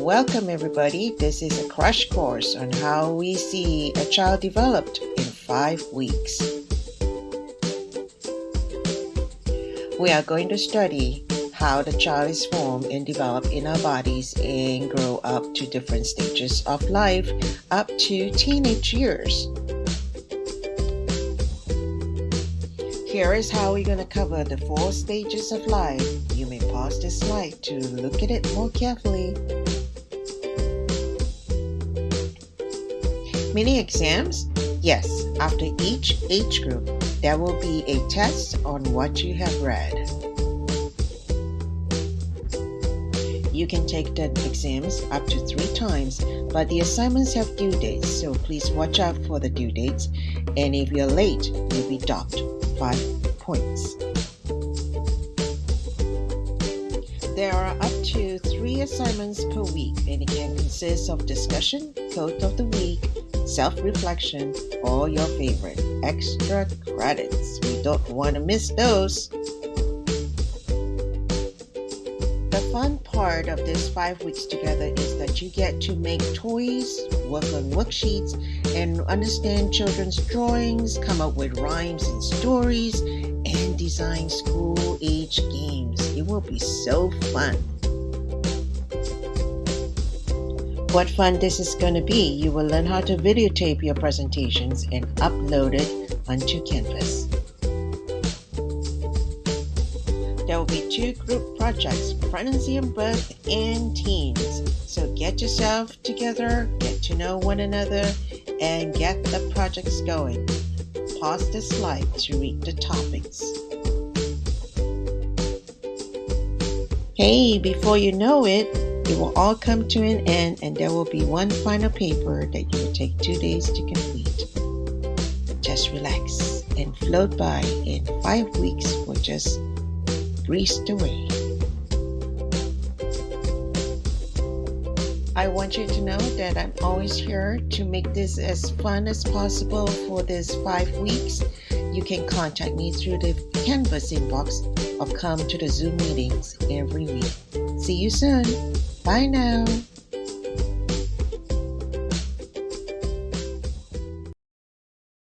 Welcome, everybody. This is a crash course on how we see a child developed in five weeks. We are going to study how the child is formed and developed in our bodies and grow up to different stages of life up to teenage years. Here is how we're going to cover the four stages of life. You may pause this slide to look at it more carefully. Mini exams? Yes, after each age group, there will be a test on what you have read. You can take the exams up to three times, but the assignments have due dates, so please watch out for the due dates. And if you're late, you'll be docked 5 points. There are up to three assignments per week, and it can consist of discussion, quote of the week, self reflection, or your favorite extra credits. We don't want to miss those. The fun part of this five weeks together is that you get to make toys, work on worksheets, and understand children's drawings, come up with rhymes and stories, and design school age games. It will be so fun. What fun this is going to be! You will learn how to videotape your presentations and upload it onto Canvas. There will be two group projects, pregnancy and birth and teens. So get yourself together, get to know one another, and get the projects going. Pause the slide to read the topics. Hey, before you know it, it will all come to an end and there will be one final paper that you will take two days to complete. Just relax and float by and five weeks will just breezed away. I want you to know that I'm always here to make this as fun as possible for this five weeks. You can contact me through the Canvas inbox or come to the Zoom meetings every week. See you soon. Bye now.